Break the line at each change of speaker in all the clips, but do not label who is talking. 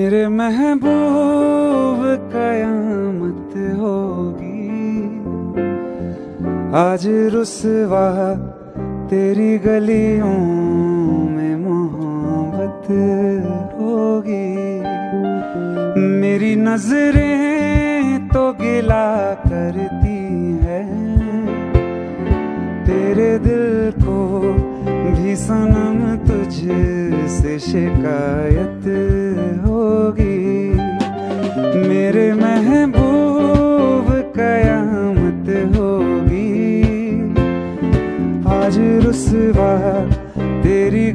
मेरे महबूब कयामत होगी। आज रुसवा तेरी गलियों में मोहब्बत होगी। मेरी नज़रें तो गिला करती है। तेरे दिल को भी सनम तुझ से शिकायत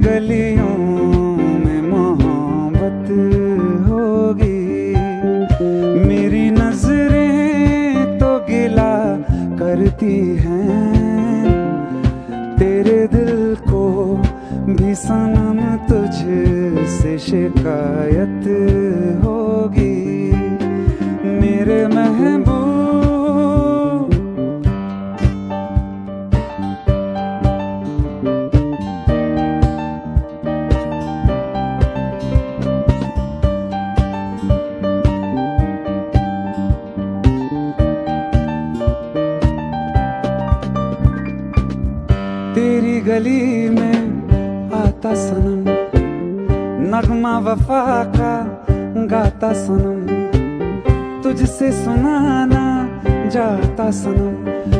गलियों में मोहब्बत होगी। मेरी नज़रें तो गिला करती हैं। तेरे दिल को भी सनम तुझसे शिकायत होगी गली में आता सनम। नगमा वफा का गाता सनम। तुझसे सुनाना जाता सनम।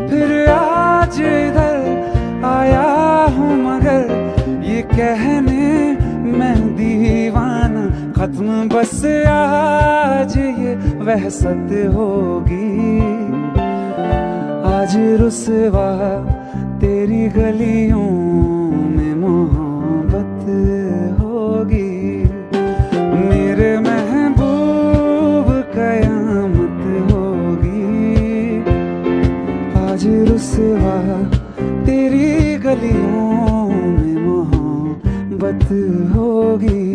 फिर आज इधर आया हूँ मगर ये कहने मैं दीवाना। खत्म बस आज ये वहसत होगी। आज रुसवा तेरी गलियों मोहब्बत होगी।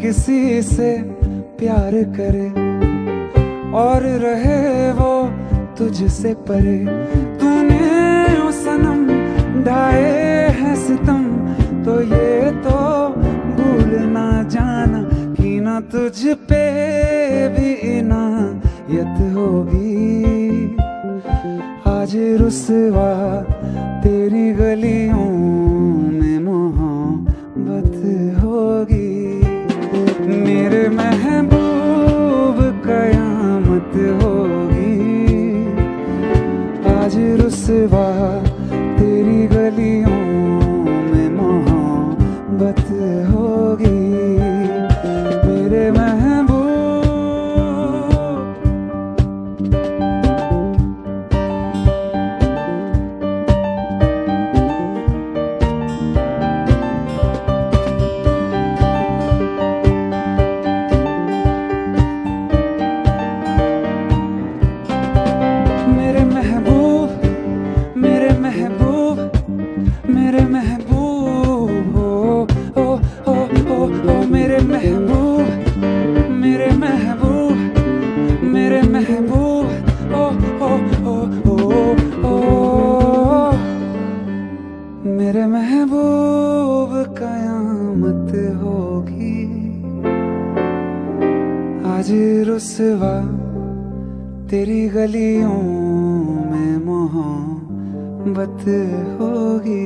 किसी से प्यार करे और रहे वो तुझसे परे। तूने सनम ढाए हैं सितम तो ये तो भूल ना जाना कि ना तुझ पे भी इनायत होगी। आज रुसवा तेरी गलियों मेरे महबूब महबूब कयामत होगी। आज रुसवा तेरी गलियों में मोहब्बत होगी।